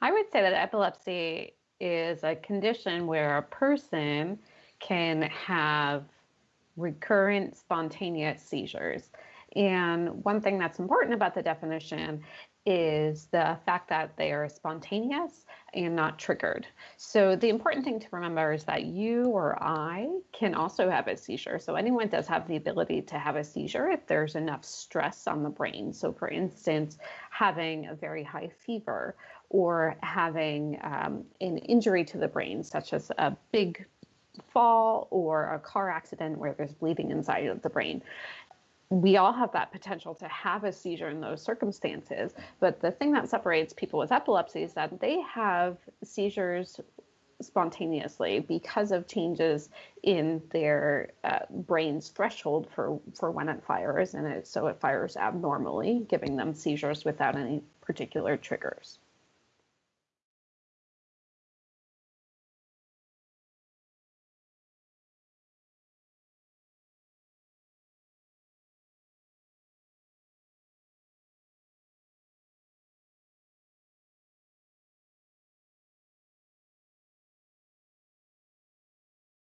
I would say that epilepsy is a condition where a person can have recurrent spontaneous seizures. And one thing that's important about the definition is the fact that they are spontaneous and not triggered. So the important thing to remember is that you or I can also have a seizure. So anyone does have the ability to have a seizure if there's enough stress on the brain. So for instance, having a very high fever or having um, an injury to the brain, such as a big fall or a car accident where there's bleeding inside of the brain we all have that potential to have a seizure in those circumstances. But the thing that separates people with epilepsy is that they have seizures spontaneously because of changes in their uh, brain's threshold for, for when it fires. And it, so it fires abnormally, giving them seizures without any particular triggers.